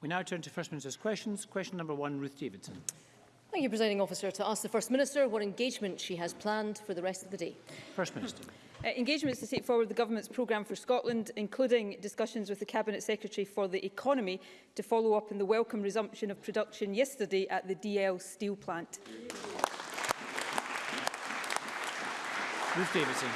We now turn to First Minister's questions. Question number one, Ruth Davidson. Thank you, Presiding Officer. To ask the First Minister what engagement she has planned for the rest of the day. First Minister. Uh, engagements to take forward the Government's programme for Scotland, including discussions with the Cabinet Secretary for the Economy to follow up on the welcome resumption of production yesterday at the DL steel plant. Ruth Davidson.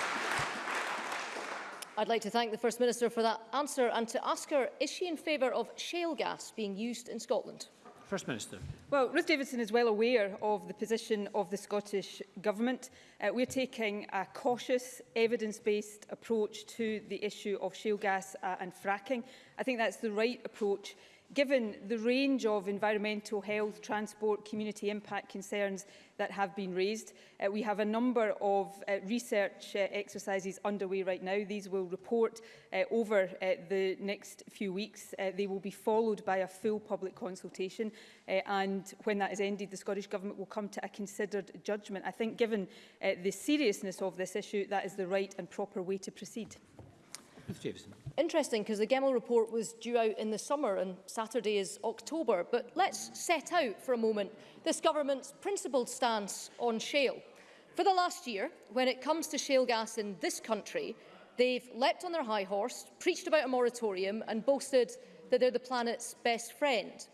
I'd like to thank the First Minister for that answer and to ask her, is she in favour of shale gas being used in Scotland? First Minister. Well, Ruth Davidson is well aware of the position of the Scottish Government. Uh, we're taking a cautious, evidence-based approach to the issue of shale gas uh, and fracking. I think that's the right approach given the range of environmental, health, transport, community impact concerns that have been raised. Uh, we have a number of uh, research uh, exercises underway right now. These will report uh, over uh, the next few weeks. Uh, they will be followed by a full public consultation uh, and when that is ended the Scottish Government will come to a considered judgment. I think given uh, the seriousness of this issue that is the right and proper way to proceed. Mr Davison interesting because the Gemmell report was due out in the summer and Saturday is October, but let's set out for a moment this government's principled stance on shale. For the last year, when it comes to shale gas in this country, they've leapt on their high horse, preached about a moratorium and boasted that they're the planet's best friend.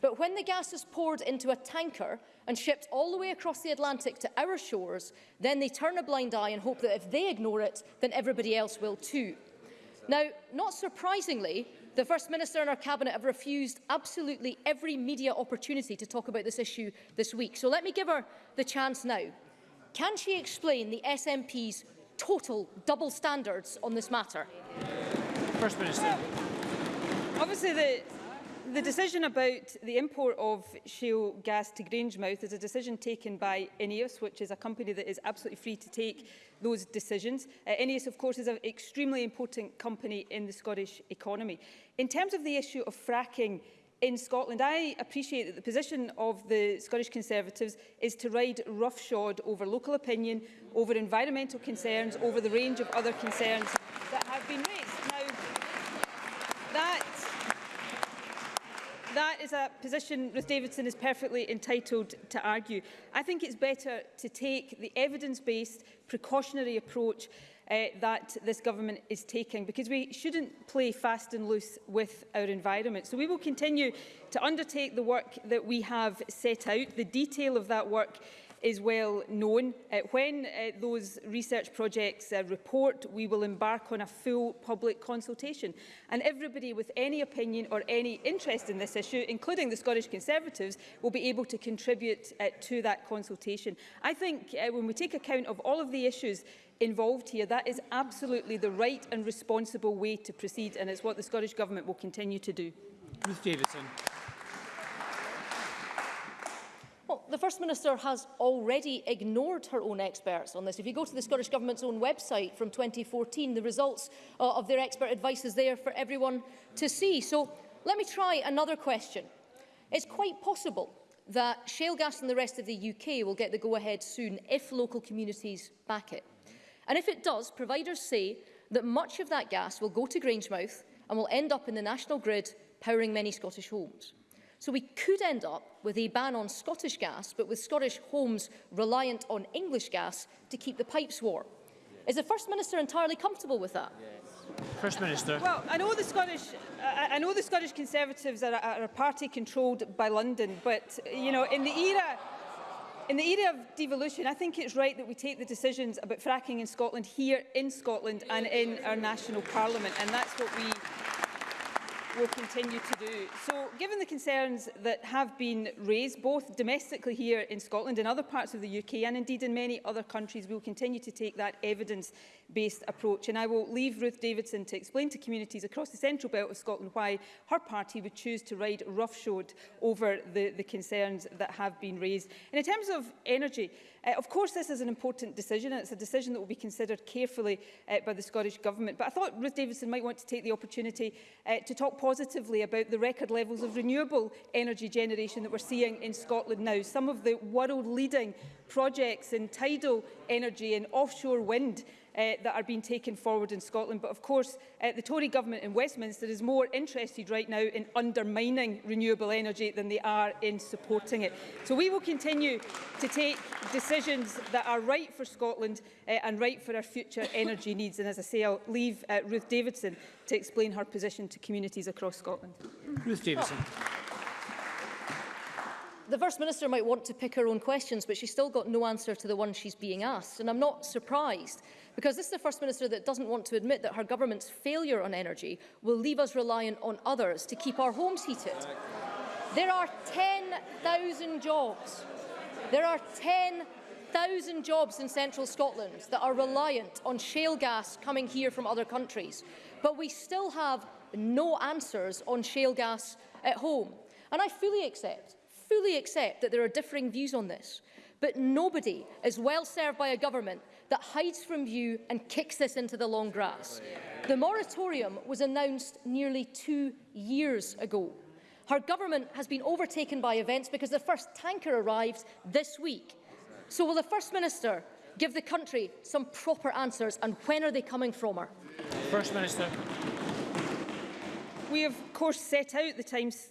But when the gas is poured into a tanker and shipped all the way across the Atlantic to our shores, then they turn a blind eye and hope that if they ignore it, then everybody else will too. Now, not surprisingly, the First Minister and her Cabinet have refused absolutely every media opportunity to talk about this issue this week. So let me give her the chance now. Can she explain the SNP's total double standards on this matter? First Minister. Well, obviously, the the decision about the import of shale gas to Grangemouth is a decision taken by INEOS, which is a company that is absolutely free to take those decisions. Uh, INEOS, of course, is an extremely important company in the Scottish economy. In terms of the issue of fracking in Scotland, I appreciate that the position of the Scottish Conservatives is to ride roughshod over local opinion, over environmental concerns, over the range of other concerns that have been That is a position Ruth Davidson is perfectly entitled to argue. I think it's better to take the evidence-based precautionary approach uh, that this government is taking because we shouldn't play fast and loose with our environment. So we will continue to undertake the work that we have set out. The detail of that work is well known. Uh, when uh, those research projects uh, report, we will embark on a full public consultation. And everybody with any opinion or any interest in this issue, including the Scottish Conservatives, will be able to contribute uh, to that consultation. I think uh, when we take account of all of the issues involved here, that is absolutely the right and responsible way to proceed, and it's what the Scottish Government will continue to do. Ruth Davidson. Well, the First Minister has already ignored her own experts on this. If you go to the Scottish Government's own website from 2014, the results uh, of their expert advice is there for everyone to see. So let me try another question. It's quite possible that shale gas in the rest of the UK will get the go-ahead soon if local communities back it. And if it does, providers say that much of that gas will go to Grangemouth and will end up in the national grid powering many Scottish homes. So we could end up with a ban on Scottish gas, but with Scottish homes reliant on English gas to keep the pipes warm. Is the First Minister entirely comfortable with that? Yes. First Minister. Well, I know the Scottish, I know the Scottish Conservatives are, are a party controlled by London, but you know, in the era In the era of devolution, I think it's right that we take the decisions about fracking in Scotland here in Scotland and in our national parliament, and that's what we will continue to do. So, given the concerns that have been raised, both domestically here in Scotland and other parts of the UK, and indeed in many other countries, we will continue to take that evidence based approach. And I will leave Ruth Davidson to explain to communities across the central belt of Scotland why her party would choose to ride roughshod over the, the concerns that have been raised. And in terms of energy, uh, of course this is an important decision and it's a decision that will be considered carefully uh, by the Scottish Government. But I thought Ruth Davidson might want to take the opportunity uh, to talk positively about the record levels of renewable energy generation that we're seeing in Scotland now. Some of the world-leading projects in tidal energy and offshore wind uh, that are being taken forward in Scotland. But of course, uh, the Tory government in Westminster is more interested right now in undermining renewable energy than they are in supporting it. So we will continue to take decisions that are right for Scotland uh, and right for our future energy needs. And as I say, I'll leave uh, Ruth Davidson to explain her position to communities across Scotland. Ruth Davidson. Oh the First Minister might want to pick her own questions, but she's still got no answer to the one she's being asked. And I'm not surprised, because this is the First Minister that doesn't want to admit that her government's failure on energy will leave us reliant on others to keep our homes heated. There are 10,000 jobs. There are 10,000 jobs in central Scotland that are reliant on shale gas coming here from other countries. But we still have no answers on shale gas at home. And I fully accept fully accept that there are differing views on this, but nobody is well served by a government that hides from view and kicks this into the long grass. The moratorium was announced nearly two years ago. Her government has been overtaken by events because the first tanker arrived this week. So will the First Minister give the country some proper answers and when are they coming from her? First Minister. We have, of course, set out the timescale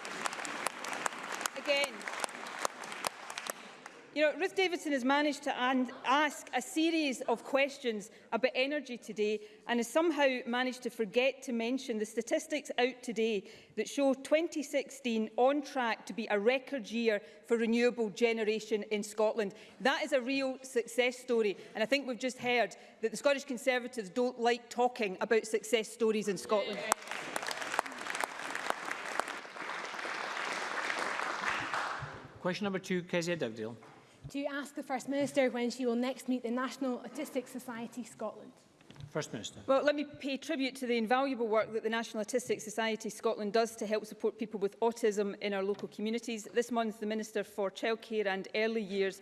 again, you know, Ruth Davidson has managed to ask a series of questions about energy today and has somehow managed to forget to mention the statistics out today that show 2016 on track to be a record year for renewable generation in Scotland. That is a real success story and I think we've just heard that the Scottish Conservatives don't like talking about success stories in Scotland. Yeah. Question number two, Kezia Dugdale. Do you ask the First Minister when she will next meet the National Autistic Society Scotland? First Minister. Well, let me pay tribute to the invaluable work that the National Autistic Society Scotland does to help support people with autism in our local communities. This month, the Minister for Childcare and Early Years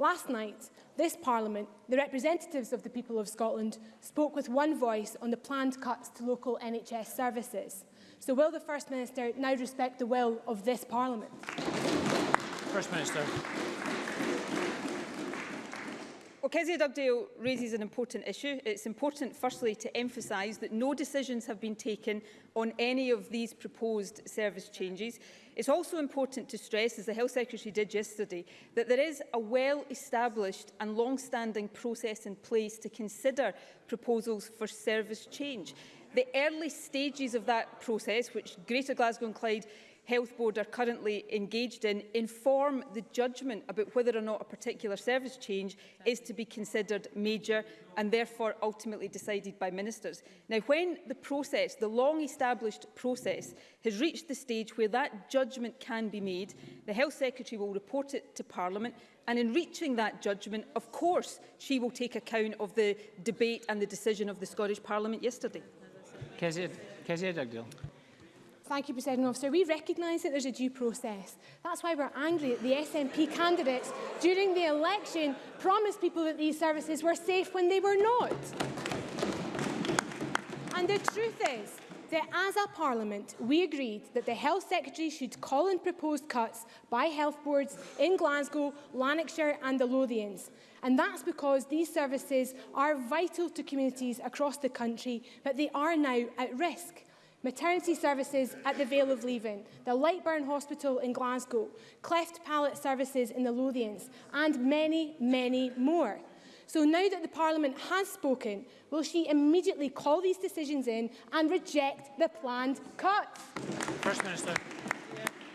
Last night, this Parliament, the representatives of the people of Scotland, spoke with one voice on the planned cuts to local NHS services. So will the First Minister now respect the will of this Parliament? First Minister. Well, Kezia Dugdale raises an important issue. It's important, firstly, to emphasise that no decisions have been taken on any of these proposed service changes. It's also important to stress, as the Health Secretary did yesterday, that there is a well-established and long-standing process in place to consider proposals for service change. The early stages of that process, which Greater Glasgow and Clyde Health Board are currently engaged in inform the judgment about whether or not a particular service change is to be considered major and therefore ultimately decided by ministers. Now, when the process, the long-established process, has reached the stage where that judgment can be made, the Health Secretary will report it to Parliament and in reaching that judgment, of course, she will take account of the debate and the decision of the Scottish Parliament yesterday. Kezia, Kezia Dugdale. Thank you, President Officer. We recognise that there's a due process. That's why we're angry that the SNP candidates during the election promised people that these services were safe when they were not. And the truth is, that as a parliament, we agreed that the health secretary should call in proposed cuts by health boards in Glasgow, Lanarkshire and the Lothians. And that's because these services are vital to communities across the country, but they are now at risk. maternity services at the Vale of Leven, the Lightburn Hospital in Glasgow, cleft palate services in the Lothians, and many, many more. So now that the Parliament has spoken, will she immediately call these decisions in and reject the planned cuts? First Minister.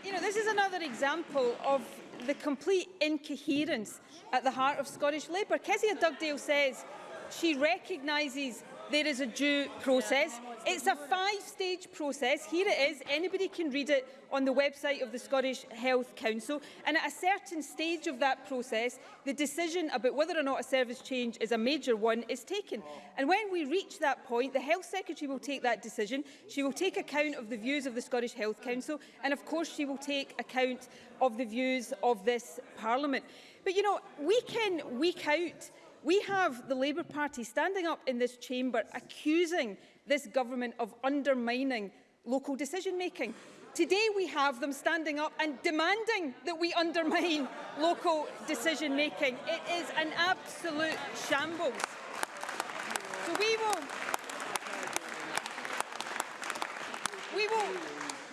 You know, this is another example of the complete incoherence at the heart of Scottish Labour. Kezia Dugdale says she recognises there is a due process. It's a five-stage process. Here it is. Anybody can read it on the website of the Scottish Health Council. And at a certain stage of that process, the decision about whether or not a service change is a major one is taken. And when we reach that point, the Health Secretary will take that decision. She will take account of the views of the Scottish Health Council. And of course, she will take account of the views of this Parliament. But, you know, week in, week out, We have the Labour Party standing up in this chamber accusing this government of undermining local decision making. Today we have them standing up and demanding that we undermine local decision making. It is an absolute shambles. So we will, we will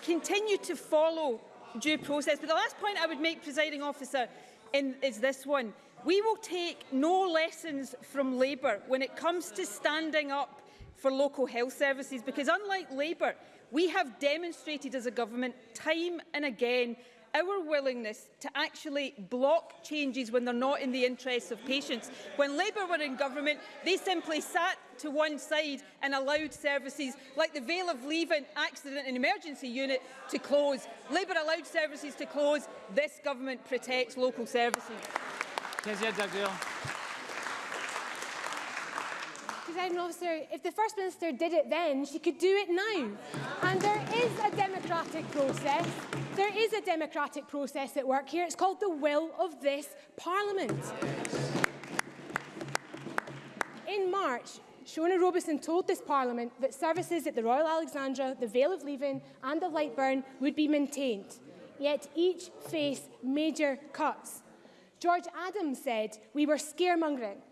continue to follow due process. But the last point I would make, presiding officer, in, is this one. We will take no lessons from Labour when it comes to standing up for local health services because unlike Labour, we have demonstrated as a government time and again our willingness to actually block changes when they're not in the interests of patients. When Labour were in government, they simply sat to one side and allowed services like the Vale of Leaven Accident and Emergency Unit to close. Labour allowed services to close. This government protects local services. Kezia Jagdeo. Presiding officer, if the First Minister did it then, she could do it now. And there is a democratic process. There is a democratic process at work here. It's called the will of this Parliament. In March, Shona Robeson told this Parliament that services at the Royal Alexandra, the Vale of Leven and the Lightburn would be maintained. Yet each face major cuts. George Adams said we were scaremongering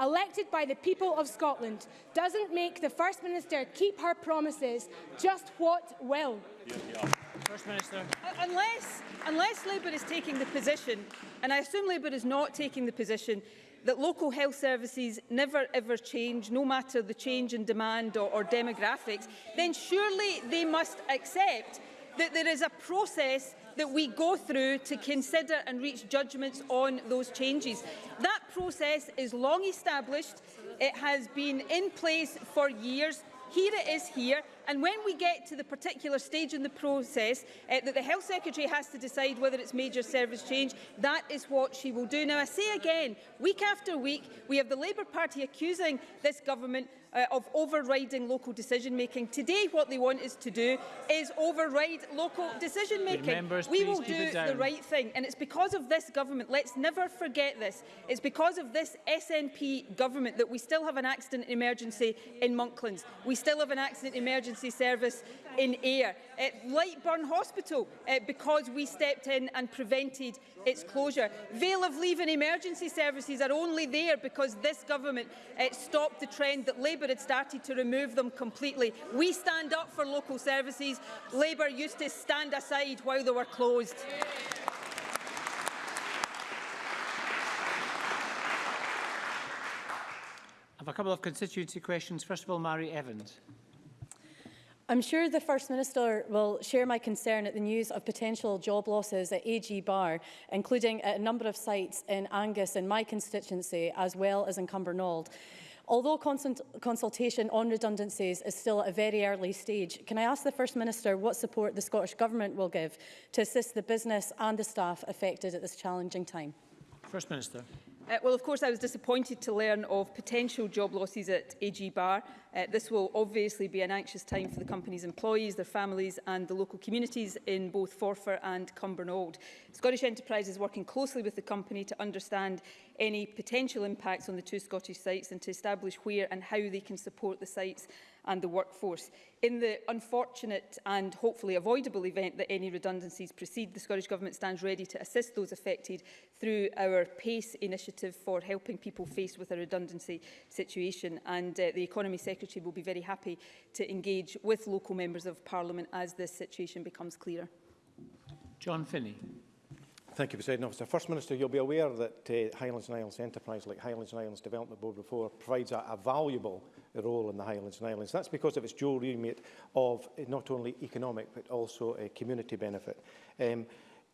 elected by the people of Scotland, doesn't make the First Minister keep her promises, just what will? First Minister. Uh, unless, unless Labour is taking the position, and I assume Labour is not taking the position, that local health services never ever change, no matter the change in demand or, or demographics, then surely they must accept that there is a process that we go through to consider and reach judgments on those changes. That process is long established. It has been in place for years. Here it is here. And when we get to the particular stage in the process uh, that the Health Secretary has to decide whether it's major service change, that is what she will do. Now, I say again, week after week, we have the Labour Party accusing this government uh, of overriding local decision making. Today what they want is to do is override local decision making. Members, we will do the right thing and it's because of this government, let's never forget this, it's because of this SNP government that we still have an accident emergency in Monklands. We still have an accident emergency service in air. At uh, Lightburn Hospital uh, because we stepped in and prevented its closure. Vale of Leave emergency services are only there because this government uh, stopped the trend that Labour Labour had started to remove them completely. We stand up for local services. Labour used to stand aside while they were closed. I have a couple of constituency questions. First of all, Mary Evans. I'm sure the First Minister will share my concern at the news of potential job losses at AG Bar, including at a number of sites in Angus in my constituency, as well as in Cumbernauld. Although consult consultation on redundancies is still at a very early stage, can I ask the First Minister what support the Scottish Government will give to assist the business and the staff affected at this challenging time? First Minister. Uh, well, of course, I was disappointed to learn of potential job losses at AG Bar. Uh, this will obviously be an anxious time for the company's employees, their families and the local communities in both Forfar and Cumbernauld. Scottish Enterprise is working closely with the company to understand any potential impacts on the two Scottish sites and to establish where and how they can support the sites and the workforce. In the unfortunate and hopefully avoidable event that any redundancies proceed, the Scottish Government stands ready to assist those affected through our PACE initiative for helping people faced with a redundancy situation. And uh, the Economy Secretary will be very happy to engage with local members of Parliament as this situation becomes clearer. John Finney. Thank you, President Officer. First Minister, you'll be aware that uh, Highlands and Islands Enterprise, like Highlands and Islands Development Board before, provides a, a valuable role in the Highlands and Islands. That's because of its dual remit of not only economic but also a community benefit. Um,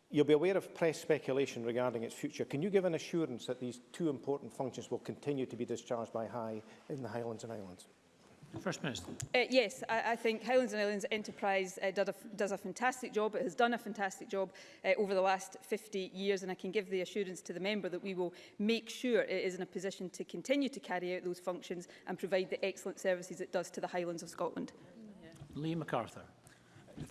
You'll be aware of press speculation regarding its future. Can you give an assurance that these two important functions will continue to be discharged by High in the Highlands and Islands? First Minister. Uh, yes, I, I think Highlands and Islands Enterprise uh, does, a, does a fantastic job. It has done a fantastic job uh, over the last 50 years and I can give the assurance to the member that we will make sure it is in a position to continue to carry out those functions and provide the excellent services it does to the Highlands of Scotland. Yeah. Lee MacArthur.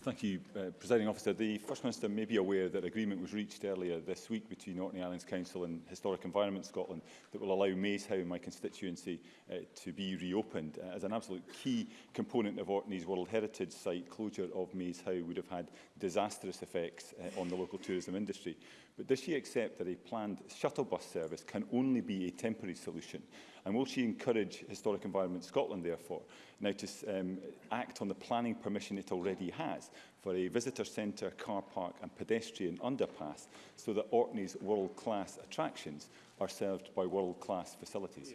Thank you, uh, Presiding Officer. The First Minister may be aware that agreement was reached earlier this week between Orkney Islands Council and Historic Environment Scotland that will allow Mayshow, my constituency, uh, to be reopened. Uh, as an absolute key component of Orkney's World Heritage Site, closure of Mayshow would have had disastrous effects uh, on the local tourism industry. But does she accept that a planned shuttle bus service can only be a temporary solution? And will she encourage Historic Environment Scotland, therefore, now to um, act on the planning permission it already has for a visitor centre, car park and pedestrian underpass so that Orkney's world-class attractions are served by world-class facilities?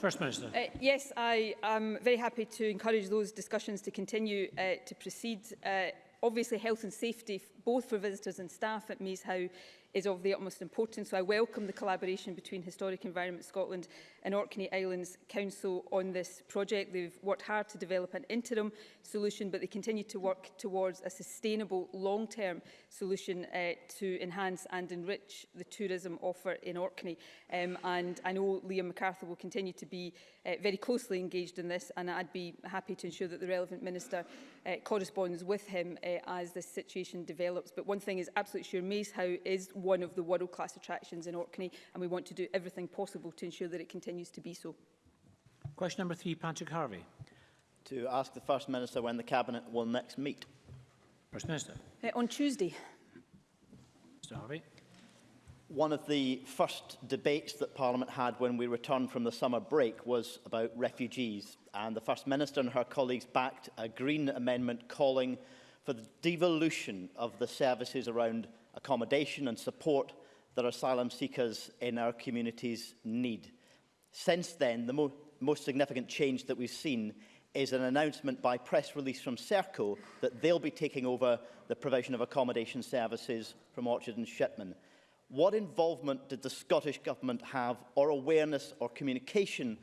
First Minister. Uh, yes, I am very happy to encourage those discussions to continue uh, to proceed. Uh, obviously health and safety both for visitors and staff at Mees Howe is of the utmost importance. So I welcome the collaboration between Historic Environment Scotland and Orkney Islands Council on this project. They've worked hard to develop an interim solution, but they continue to work towards a sustainable long-term solution uh, to enhance and enrich the tourism offer in Orkney. Um, and I know Liam MacArthur will continue to be uh, very closely engaged in this, and I'd be happy to ensure that the relevant minister uh, corresponds with him uh, as this situation develops. But one thing is absolutely sure, Mace Howe is one of the world-class attractions in Orkney and we want to do everything possible to ensure that it continues to be so. Question number three, Patrick Harvey. To ask the First Minister when the Cabinet will next meet. First Minister. Uh, on Tuesday. Mr Harvey. One of the first debates that Parliament had when we returned from the summer break was about refugees. And the First Minister and her colleagues backed a Green Amendment calling for the devolution of the services around accommodation and support that asylum seekers in our communities need. Since then, the mo most significant change that we've seen is an announcement by press release from Serco that they'll be taking over the provision of accommodation services from Orchard and Shipman. What involvement did the Scottish Government have or awareness or communication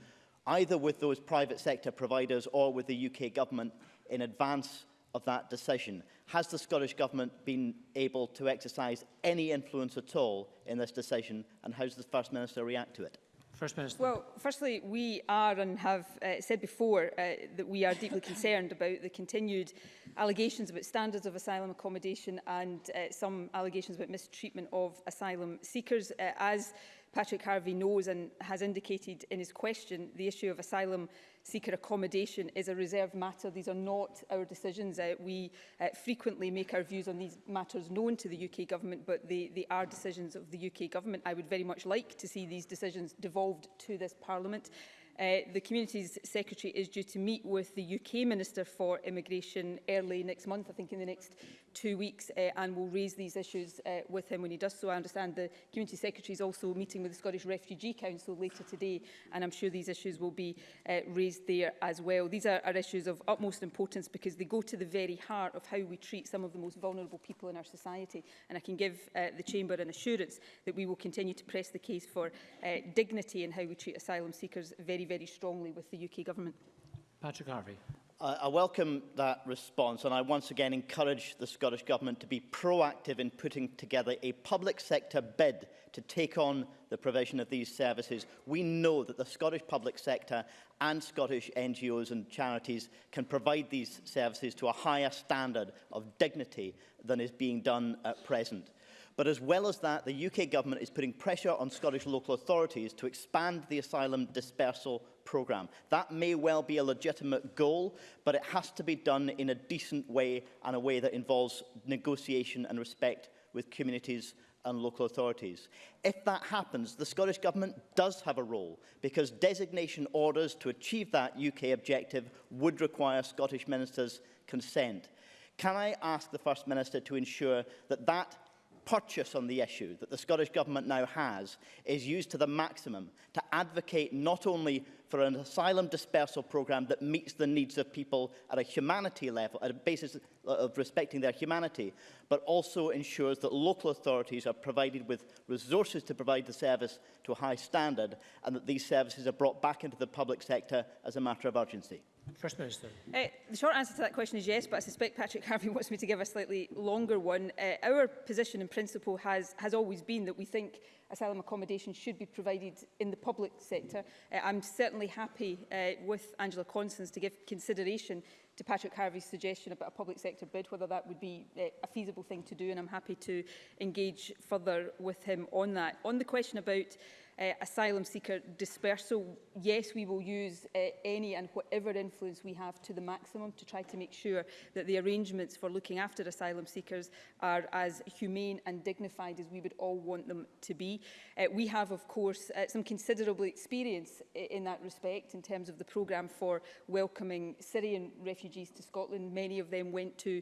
either with those private sector providers or with the UK Government in advance of that decision. Has the Scottish Government been able to exercise any influence at all in this decision and how does the First Minister react to it? First Minister. Well, firstly, we are and have uh, said before uh, that we are deeply concerned about the continued allegations about standards of asylum accommodation and uh, some allegations about mistreatment of asylum seekers. Uh, as Patrick Harvey knows and has indicated in his question, the issue of asylum seeker accommodation is a reserved matter. These are not our decisions. Uh, we uh, frequently make our views on these matters known to the UK government, but they, they are decisions of the UK government. I would very much like to see these decisions devolved to this parliament. Uh, the Communities Secretary is due to meet with the UK Minister for Immigration early next month, I think in the next two weeks uh, and will raise these issues uh, with him when he does so. I understand the Community Secretary is also meeting with the Scottish Refugee Council later today and I'm sure these issues will be uh, raised there as well. These are, are issues of utmost importance because they go to the very heart of how we treat some of the most vulnerable people in our society and I can give uh, the Chamber an assurance that we will continue to press the case for uh, dignity in how we treat asylum seekers very, very strongly with the UK Government. Patrick Harvey. I welcome that response and I once again encourage the Scottish Government to be proactive in putting together a public sector bid to take on the provision of these services. We know that the Scottish public sector and Scottish NGOs and charities can provide these services to a higher standard of dignity than is being done at present. But as well as that, the UK government is putting pressure on Scottish local authorities to expand the asylum dispersal programme. That may well be a legitimate goal, but it has to be done in a decent way and a way that involves negotiation and respect with communities and local authorities. If that happens, the Scottish Government does have a role because designation orders to achieve that UK objective would require Scottish Minister's consent. Can I ask the First Minister to ensure that that purchase on the issue that the Scottish Government now has is used to the maximum to advocate not only for an asylum dispersal programme that meets the needs of people at a humanity level, at a basis of respecting their humanity, but also ensures that local authorities are provided with resources to provide the service to a high standard and that these services are brought back into the public sector as a matter of urgency. First Minister. Uh, the short answer to that question is yes, but I suspect Patrick Harvey wants me to give a slightly longer one. Uh, our position in principle has, has always been that we think asylum accommodation should be provided in the public sector. Uh, I'm certainly happy uh, with Angela Constance to give consideration to Patrick Harvey's suggestion about a public sector bid, whether that would be uh, a feasible thing to do, and I'm happy to engage further with him on that. On the question about uh, asylum seeker dispersal. Yes, we will use uh, any and whatever influence we have to the maximum to try to make sure that the arrangements for looking after asylum seekers are as humane and dignified as we would all want them to be. Uh, we have, of course, uh, some considerable experience in that respect in terms of the programme for welcoming Syrian refugees to Scotland. Many of them went to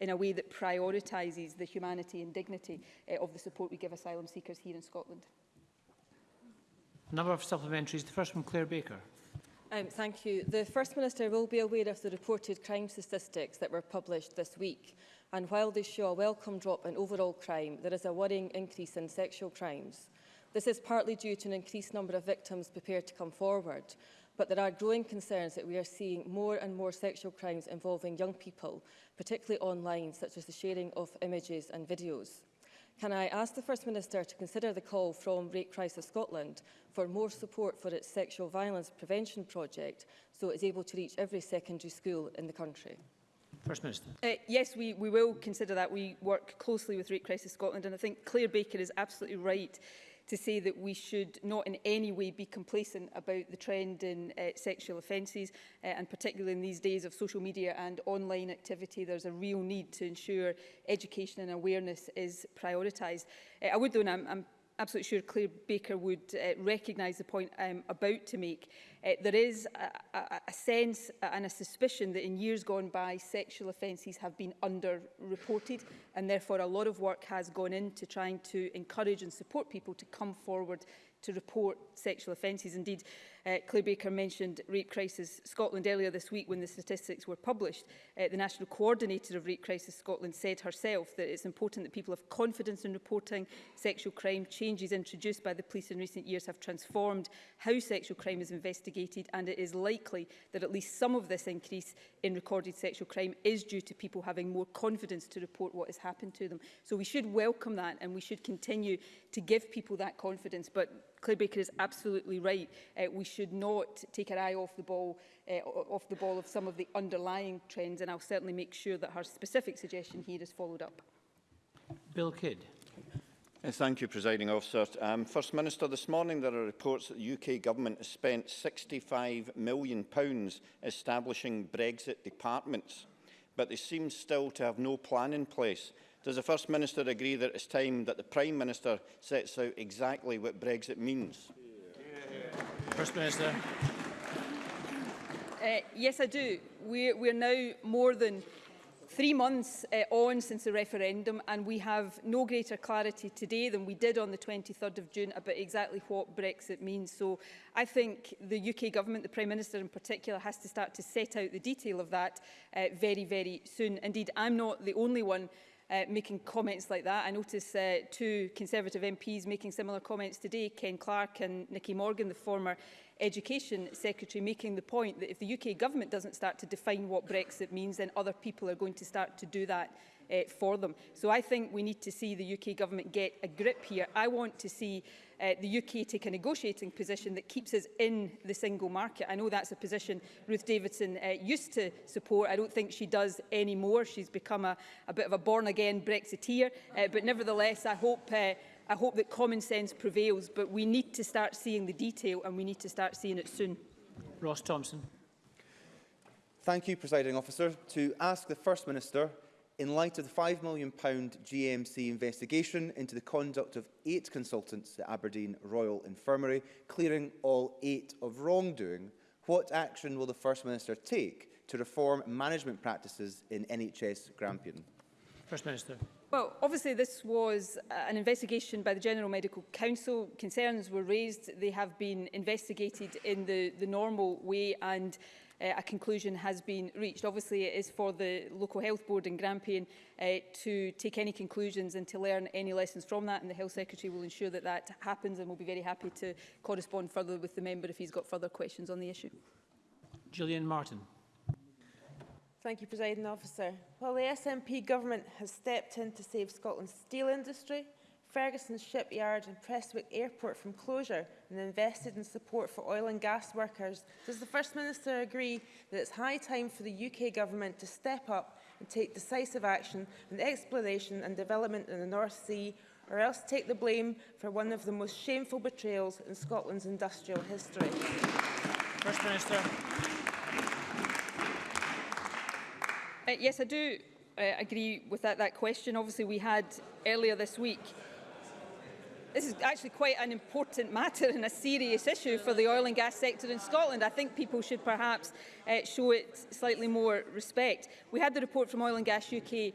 in a way that prioritises the humanity and dignity uh, of the support we give asylum seekers here in Scotland. A number of supplementaries. The first from Claire Baker. Um, thank you. The First Minister will be aware of the reported crime statistics that were published this week. And while they show a welcome drop in overall crime, there is a worrying increase in sexual crimes. This is partly due to an increased number of victims prepared to come forward, but there are growing concerns that we are seeing more and more sexual crimes involving young people, particularly online, such as the sharing of images and videos. Can I ask the First Minister to consider the call from Rape Crisis Scotland for more support for its sexual violence prevention project so it is able to reach every secondary school in the country? First Minister. Uh, yes, we, we will consider that. We work closely with Rape Crisis Scotland and I think Claire Baker is absolutely right to say that we should not in any way be complacent about the trend in uh, sexual offences uh, and particularly in these days of social media and online activity there's a real need to ensure education and awareness is prioritised. Uh, I would though, and I'm, I'm absolutely sure Claire Baker would uh, recognise the point I'm about to make. Uh, there is a, a, a sense and a suspicion that in years gone by, sexual offences have been underreported and therefore a lot of work has gone into trying to encourage and support people to come forward to report sexual offences. Indeed, uh, Claire Baker mentioned Rape Crisis Scotland earlier this week when the statistics were published. Uh, the National Coordinator of Rape Crisis Scotland said herself that it's important that people have confidence in reporting sexual crime. Changes introduced by the police in recent years have transformed how sexual crime is investigated and it is likely that at least some of this increase in recorded sexual crime is due to people having more confidence to report what has happened to them. So we should welcome that and we should continue to give people that confidence. But Claire Baker is absolutely right. Uh, we should not take our eye off the ball uh, off the ball of some of the underlying trends, and I'll certainly make sure that her specific suggestion here is followed up. Bill Kidd. Uh, thank you, Presiding Officer. Um, First Minister, this morning there are reports that the UK Government has spent £65 million pounds establishing Brexit departments, but they seem still to have no plan in place Does the First Minister agree that it's time that the Prime Minister sets out exactly what Brexit means? First Minister. Uh, yes, I do. We're, we're now more than three months uh, on since the referendum and we have no greater clarity today than we did on the 23rd of June about exactly what Brexit means. So I think the UK government, the Prime Minister in particular, has to start to set out the detail of that uh, very, very soon. Indeed, I'm not the only one uh, making comments like that. I notice uh, two Conservative MPs making similar comments today, Ken Clark and Nicky Morgan, the former Education Secretary, making the point that if the UK government doesn't start to define what Brexit means, then other people are going to start to do that uh, for them. So I think we need to see the UK government get a grip here. I want to see uh, the UK take a negotiating position that keeps us in the single market. I know that's a position Ruth Davidson uh, used to support. I don't think she does anymore. She's become a, a bit of a born-again Brexiteer. Uh, but nevertheless, I hope... Uh, I hope that common sense prevails, but we need to start seeing the detail and we need to start seeing it soon. Ross Thompson. Thank you, Presiding Officer. To ask the First Minister in light of the £5 million GMC investigation into the conduct of eight consultants at Aberdeen Royal Infirmary, clearing all eight of wrongdoing, what action will the First Minister take to reform management practices in NHS Grampian? First Minister. Well, obviously this was uh, an investigation by the General Medical Council. Concerns were raised. They have been investigated in the, the normal way and uh, a conclusion has been reached. Obviously, it is for the local health board in Grampian uh, to take any conclusions and to learn any lessons from that, and the health secretary will ensure that that happens, and we'll be very happy to correspond further with the member if he's got further questions on the issue. Gillian Martin. Thank you, President Officer. While the SNP government has stepped in to save Scotland's steel industry, Ferguson Shipyard and Prestwick Airport from closure and invested in support for oil and gas workers. Does the First Minister agree that it's high time for the UK Government to step up and take decisive action on the exploration and development in the North Sea or else take the blame for one of the most shameful betrayals in Scotland's industrial history? First Minister. Uh, yes, I do uh, agree with that, that question. Obviously, we had earlier this week This is actually quite an important matter and a serious issue for the oil and gas sector in Scotland. I think people should perhaps uh, show it slightly more respect. We had the report from Oil and Gas UK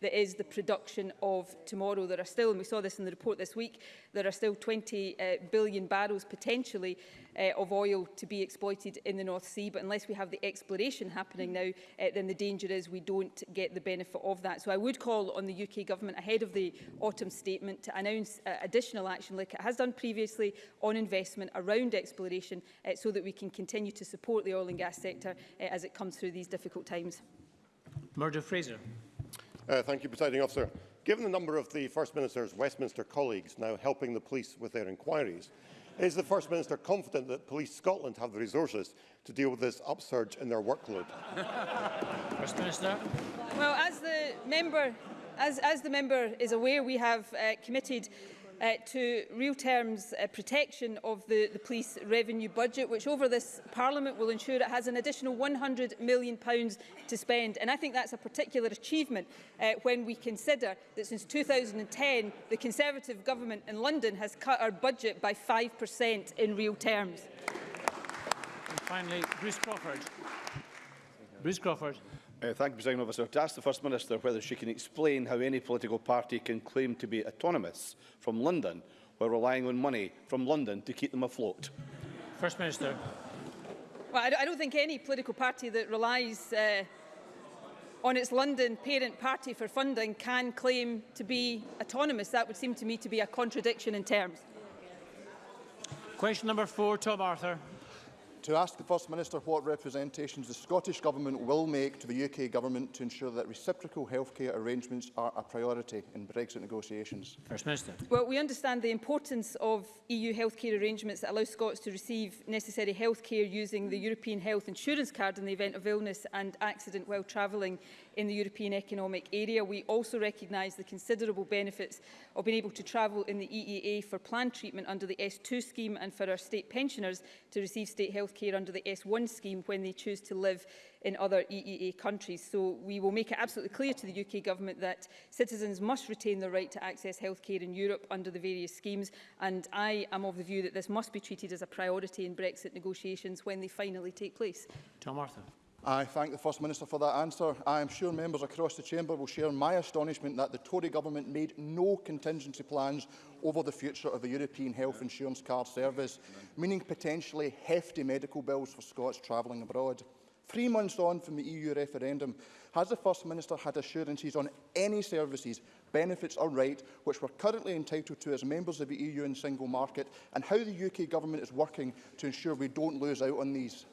that is the production of tomorrow. There are still, and we saw this in the report this week, there are still 20 uh, billion barrels potentially uh, of oil to be exploited in the North Sea. But unless we have the exploration happening now, uh, then the danger is we don't get the benefit of that. So I would call on the UK government ahead of the autumn statement to announce uh, additional action like it has done previously on investment around exploration uh, so that we can continue to support the oil and gas sector uh, as it comes through these difficult times. Murdo Fraser. Uh, thank you, Presiding Officer. Given the number of the First Minister's Westminster colleagues now helping the police with their inquiries, Is the First Minister confident that Police Scotland have the resources to deal with this upsurge in their workload? First Minister. Well, as the member as, as, the member is aware, we have uh, committed uh, to real terms uh, protection of the, the police revenue budget, which over this Parliament will ensure it has an additional £100 million pounds to spend. And I think that's a particular achievement uh, when we consider that since 2010, the Conservative government in London has cut our budget by 5% in real terms. And finally, Bruce Crawford. Bruce Crawford. Uh, thank you, President Officer. To ask the First Minister whether she can explain how any political party can claim to be autonomous from London while relying on money from London to keep them afloat. First Minister. Well, I don't think any political party that relies uh, on its London parent party for funding can claim to be autonomous. That would seem to me to be a contradiction in terms. Question number four, Tom Arthur to ask the First Minister what representations the Scottish Government will make to the UK Government to ensure that reciprocal healthcare arrangements are a priority in Brexit negotiations. First Minister. Well, we understand the importance of EU healthcare arrangements that allow Scots to receive necessary healthcare using the European Health Insurance Card in the event of illness and accident while travelling in the European Economic Area. We also recognise the considerable benefits of being able to travel in the EEA for planned treatment under the S2 scheme and for our state pensioners to receive state health care under the S1 scheme when they choose to live in other EEA countries. So we will make it absolutely clear to the UK government that citizens must retain the right to access healthcare in Europe under the various schemes and I am of the view that this must be treated as a priority in Brexit negotiations when they finally take place. Tom Martin. I thank the First Minister for that answer. I am sure members across the chamber will share my astonishment that the Tory government made no contingency plans over the future of the European Health Insurance Card Service, meaning potentially hefty medical bills for Scots travelling abroad. Three months on from the EU referendum, has the First Minister had assurances on any services, benefits or right which we're currently entitled to as members of the EU and single market, and how the UK government is working to ensure we don't lose out on these?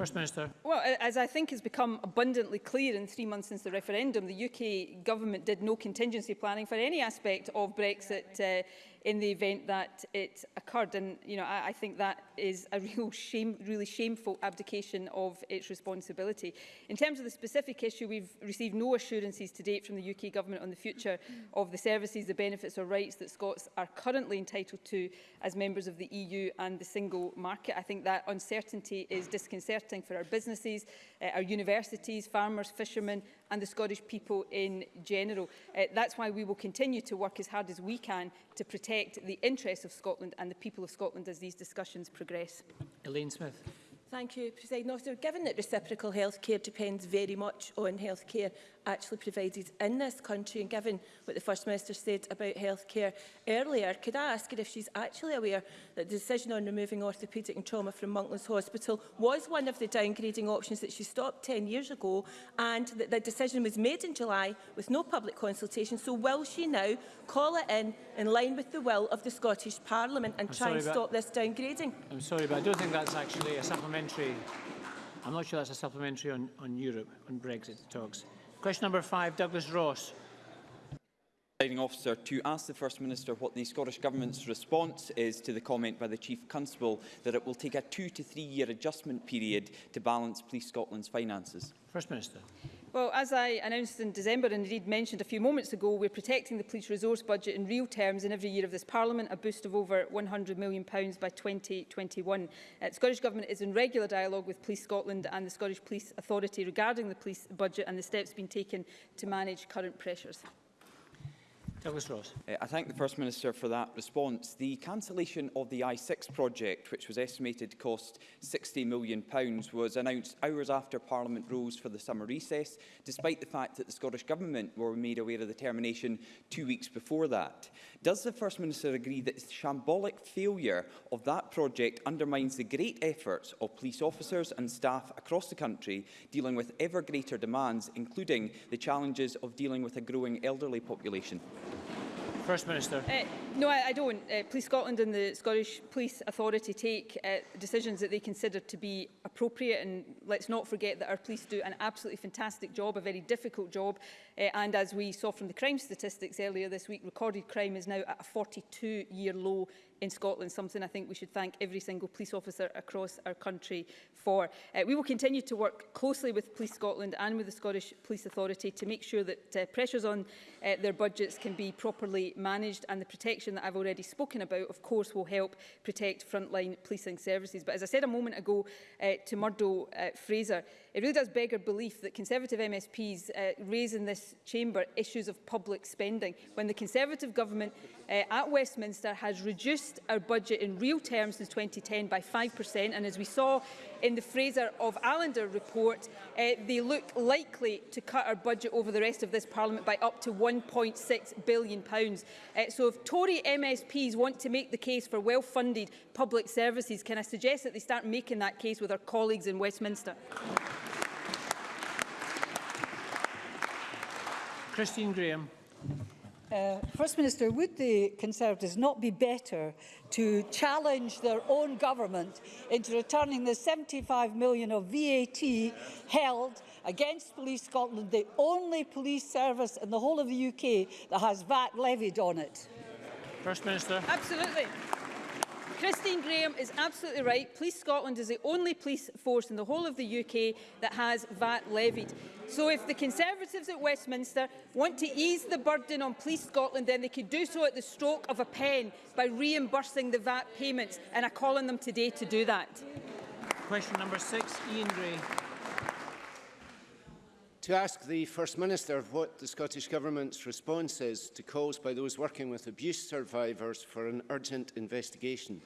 First Minister. Well, as I think has become abundantly clear in three months since the referendum, the UK government did no contingency planning for any aspect of Brexit uh, in the event that it occurred. And you know, I, I think that is a real shame, really shameful abdication of its responsibility. In terms of the specific issue, we've received no assurances to date from the UK government on the future of the services, the benefits or rights that Scots are currently entitled to as members of the EU and the single market. I think that uncertainty is disconcerting for our businesses, uh, our universities, farmers, fishermen, and the Scottish people in general. Uh, that's why we will continue to work as hard as we can to protect the interests of Scotland and the people of Scotland as these discussions progress. Elaine Smith. Thank you, President Officer. Given that reciprocal health care depends very much on health care actually provided in this country, and given what the First Minister said about health care earlier, could I ask her if she's actually aware that the decision on removing orthopaedic and trauma from Monklands Hospital was one of the downgrading options that she stopped 10 years ago, and that the decision was made in July with no public consultation? So will she now call it in in line with the will of the Scottish Parliament and I'm try sorry, and stop this downgrading? I'm sorry, but I don't think that's actually a supplementary supplementary. I'm not sure that's a supplementary on, on Europe, on Brexit talks. Question number five, Douglas Ross. Officer, to ask the First Minister what the Scottish Government's response is to the comment by the Chief Constable that it will take a two to three year adjustment period to balance Police Scotland's finances. First Minister. Well, as I announced in December and indeed mentioned a few moments ago, we're protecting the police resource budget in real terms in every year of this Parliament, a boost of over £100 million by 2021. Uh, the Scottish Government is in regular dialogue with Police Scotland and the Scottish Police Authority regarding the police budget and the steps being taken to manage current pressures. Douglas Ross. Uh, I thank the First Minister for that response. The cancellation of the I6 project, which was estimated to cost £60 million, was announced hours after Parliament rose for the summer recess, despite the fact that the Scottish Government were made aware of the termination two weeks before that. Does the First Minister agree that the shambolic failure of that project undermines the great efforts of police officers and staff across the country dealing with ever greater demands, including the challenges of dealing with a growing elderly population? First Minister. Uh, no, I, I don't. Uh, Police Scotland and the Scottish Police Authority take uh, decisions that they consider to be appropriate and let's not forget that our police do an absolutely fantastic job, a very difficult job uh, and as we saw from the crime statistics earlier this week, recorded crime is now at a 42-year low in Scotland, something I think we should thank every single police officer across our country for. Uh, we will continue to work closely with Police Scotland and with the Scottish Police Authority to make sure that uh, pressures on uh, their budgets can be properly managed and the protection that I've already spoken about, of course, will help protect frontline policing services. But as I said a moment ago uh, to Murdo uh, Fraser, it really does beg our belief that Conservative MSPs uh, raise in this chamber issues of public spending when the Conservative government uh, at Westminster has reduced our budget in real terms since 2010 by 5% and as we saw in the Fraser of Allender report uh, they look likely to cut our budget over the rest of this parliament by up to 1.6 billion pounds uh, so if Tory MSPs want to make the case for well-funded public services can I suggest that they start making that case with our colleagues in Westminster Christine Graham. Uh, First Minister, would the Conservatives not be better to challenge their own government into returning the 75 million of VAT held against Police Scotland, the only police service in the whole of the UK that has VAT levied on it? First Minister. Absolutely. Christine Graham is absolutely right. Police Scotland is the only police force in the whole of the UK that has VAT levied. So if the Conservatives at Westminster want to ease the burden on Police Scotland, then they could do so at the stroke of a pen by reimbursing the VAT payments, and I call on them today to do that. Question number six, Ian Gray to ask the First Minister what the Scottish Government's response is to calls by those working with abuse survivors for an urgent investigation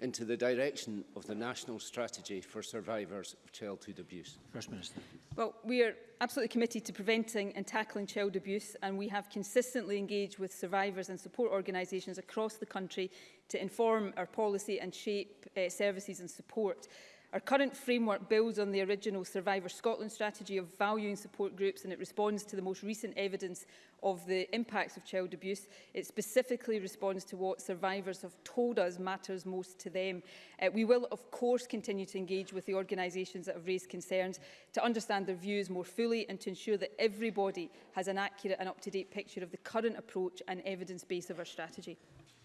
into the direction of the National Strategy for Survivors of Childhood Abuse? First Minister. Well, we are absolutely committed to preventing and tackling child abuse and we have consistently engaged with survivors and support organisations across the country to inform our policy and shape uh, services and support. Our current framework builds on the original Survivor Scotland strategy of valuing support groups and it responds to the most recent evidence of the impacts of child abuse. It specifically responds to what survivors have told us matters most to them. Uh, we will, of course, continue to engage with the organisations that have raised concerns to understand their views more fully and to ensure that everybody has an accurate and up-to-date picture of the current approach and evidence base of our strategy.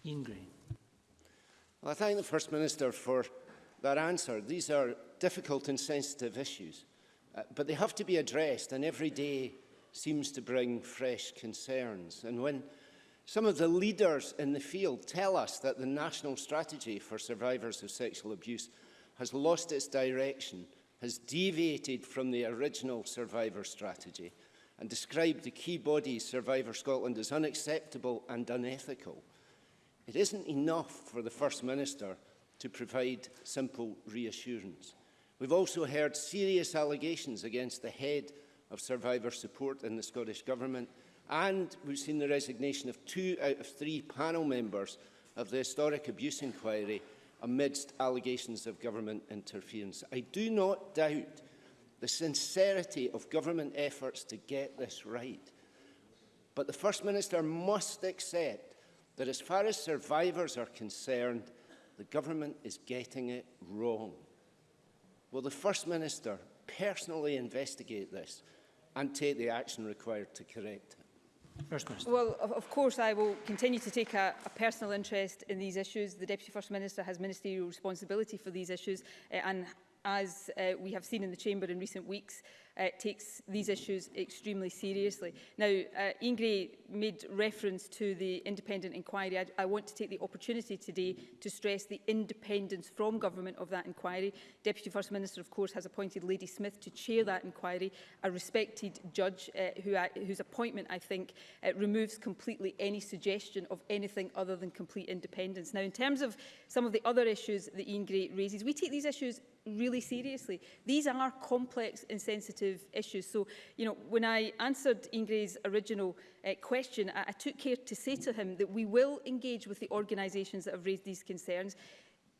Ian Green. Well, I thank the First Minister for that answer. These are difficult and sensitive issues, uh, but they have to be addressed, and every day seems to bring fresh concerns. And when some of the leaders in the field tell us that the national strategy for survivors of sexual abuse has lost its direction, has deviated from the original survivor strategy, and described the key body Survivor Scotland as unacceptable and unethical. It isn't enough for the First Minister to provide simple reassurance. We've also heard serious allegations against the head of survivor support in the Scottish Government and we've seen the resignation of two out of three panel members of the historic abuse inquiry amidst allegations of government interference. I do not doubt the sincerity of government efforts to get this right. But the First Minister must accept that as far as survivors are concerned, The government is getting it wrong. Will the First Minister personally investigate this and take the action required to correct it? First Minister. Well, of, of course, I will continue to take a, a personal interest in these issues. The Deputy First Minister has ministerial responsibility for these issues, uh, and as uh, we have seen in the Chamber in recent weeks, uh, takes these issues extremely seriously. Now, uh, Ian Gray made reference to the independent inquiry. I, I want to take the opportunity today to stress the independence from government of that inquiry. Deputy First Minister, of course, has appointed Lady Smith to chair that inquiry, a respected judge uh, who I, whose appointment, I think, uh, removes completely any suggestion of anything other than complete independence. Now, in terms of some of the other issues that Ian Gray raises, we take these issues really seriously. These are complex and sensitive sensitive issues. So, you know, when I answered Ingray's original uh, question, I, I took care to say to him that we will engage with the organisations that have raised these concerns.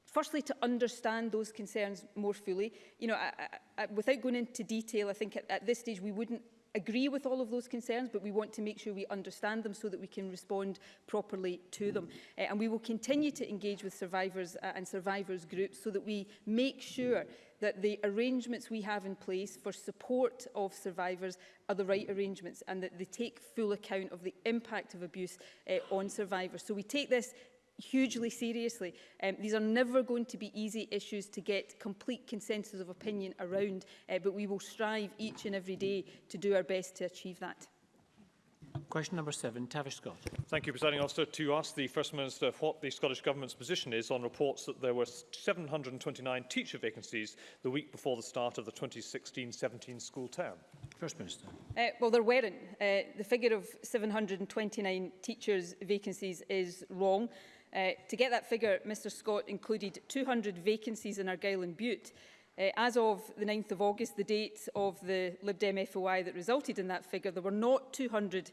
Firstly, to understand those concerns more fully. You know, I, I, I, without going into detail, I think at, at this stage we wouldn't agree with all of those concerns, but we want to make sure we understand them so that we can respond properly to them. Uh, and we will continue to engage with survivors uh, and survivors groups so that we make sure that the arrangements we have in place for support of survivors are the right arrangements and that they take full account of the impact of abuse uh, on survivors. So we take this hugely seriously. Um, these are never going to be easy issues to get complete consensus of opinion around, uh, but we will strive each and every day to do our best to achieve that. Question number seven, Tavish Scott. Thank you, Presiding Officer. To ask the First Minister what the Scottish Government's position is on reports that there were 729 teacher vacancies the week before the start of the 2016-17 school term. First Minister. Uh, well, there weren't. Uh, the figure of 729 teachers vacancies is wrong. Uh, to get that figure, Mr Scott included 200 vacancies in Argyll and Butte. Uh, as of the 9th of August, the date of the Lib Dem FOI that resulted in that figure, there were not 200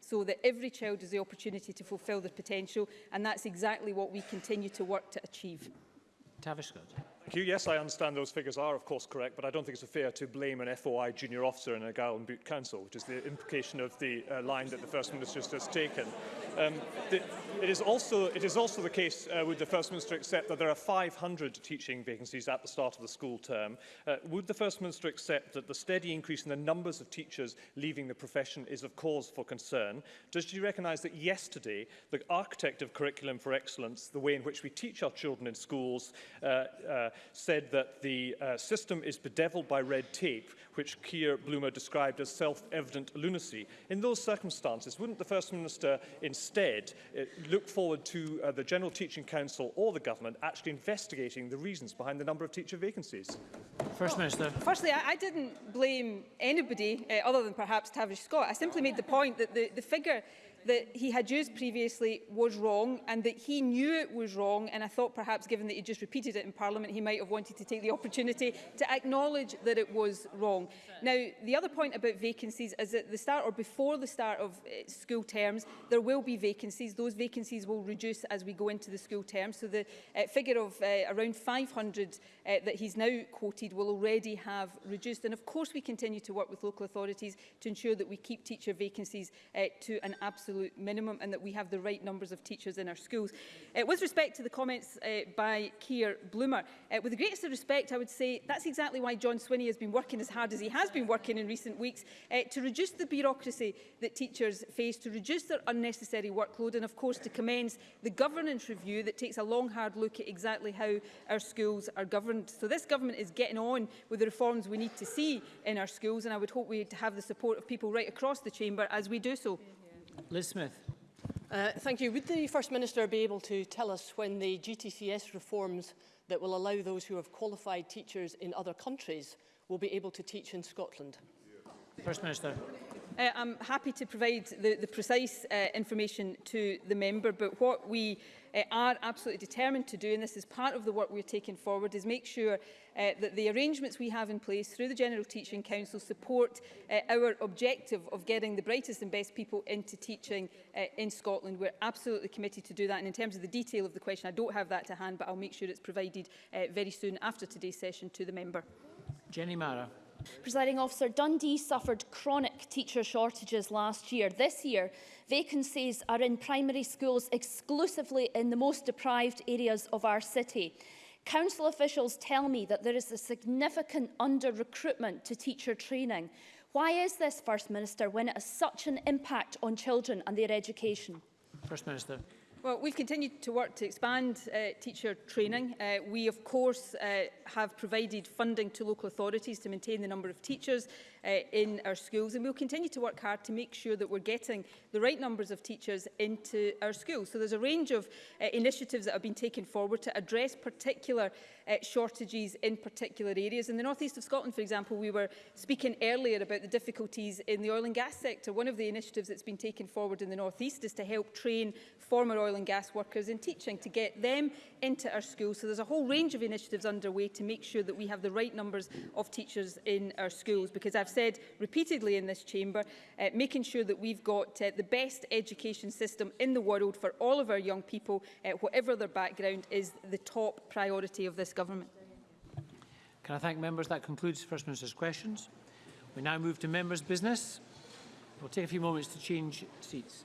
so that every child has the opportunity to fulfil their potential, and that's exactly what we continue to work to achieve. Tavish Scott. Yes, I understand those figures are, of course, correct, but I don't think it's fair to blame an FOI junior officer in a guy on boot council, which is the implication of the uh, line that the First Minister has taken. Um, the, it, is also, it is also the case, uh, would the First Minister accept that there are 500 teaching vacancies at the start of the school term? Uh, would the First Minister accept that the steady increase in the numbers of teachers leaving the profession is of cause for concern? Does she recognise that yesterday, the architect of curriculum for excellence, the way in which we teach our children in schools, uh, uh, said that the uh, system is bedeviled by red tape, which Keir Bloomer described as self-evident lunacy. In those circumstances, wouldn't the First Minister instead uh, look forward to uh, the General Teaching Council or the government actually investigating the reasons behind the number of teacher vacancies? First well, Minister. Firstly, I, I didn't blame anybody uh, other than perhaps Tavish Scott. I simply made the point that the, the figure that he had used previously was wrong and that he knew it was wrong and I thought perhaps given that he just repeated it in Parliament he might have wanted to take the opportunity to acknowledge that it was wrong. Now the other point about vacancies is that the start or before the start of uh, school terms there will be vacancies. Those vacancies will reduce as we go into the school term so the uh, figure of uh, around 500 uh, that he's now quoted will already have reduced and of course we continue to work with local authorities to ensure that we keep teacher vacancies uh, to an absolute absolute minimum and that we have the right numbers of teachers in our schools. Uh, with respect to the comments uh, by Keir Bloomer, uh, with the greatest of respect, I would say that's exactly why John Swinney has been working as hard as he has been working in recent weeks uh, to reduce the bureaucracy that teachers face, to reduce their unnecessary workload and, of course, to commence the governance review that takes a long, hard look at exactly how our schools are governed. So this government is getting on with the reforms we need to see in our schools and I would hope we'd have the support of people right across the chamber as we do so. Liz Smith. Uh, thank you. Would the First Minister be able to tell us when the GTCS reforms that will allow those who have qualified teachers in other countries will be able to teach in Scotland? First Minister uh, I'm happy to provide the, the precise uh, information to the member, but what we uh, are absolutely determined to do, and this is part of the work we're taking forward, is make sure uh, that the arrangements we have in place through the General Teaching Council support uh, our objective of getting the brightest and best people into teaching uh, in Scotland. We're absolutely committed to do that. And in terms of the detail of the question, I don't have that to hand, but I'll make sure it's provided uh, very soon after today's session to the member. Jenny Mara. Presiding officer, Dundee suffered chronic teacher shortages last year. This year, vacancies are in primary schools exclusively in the most deprived areas of our city. Council officials tell me that there is a significant under-recruitment to teacher training. Why is this, First Minister, when it has such an impact on children and their education? First Minister. Well, we've continued to work to expand uh, teacher training. Uh, we, of course, uh, have provided funding to local authorities to maintain the number of teachers uh, in our schools. And we'll continue to work hard to make sure that we're getting the right numbers of teachers into our schools. So there's a range of uh, initiatives that have been taken forward to address particular uh, shortages in particular areas. In the northeast of Scotland, for example, we were speaking earlier about the difficulties in the oil and gas sector. One of the initiatives that's been taken forward in the northeast is to help train former oil and gas workers in teaching to get them into our schools. So there's a whole range of initiatives underway to make sure that we have the right numbers of teachers in our schools because I've said repeatedly in this chamber, uh, making sure that we've got uh, the best education system in the world for all of our young people, uh, whatever their background, is the top priority of this government. Can I thank members? That concludes First Minister's questions. We now move to members' business. We'll take a few moments to change seats.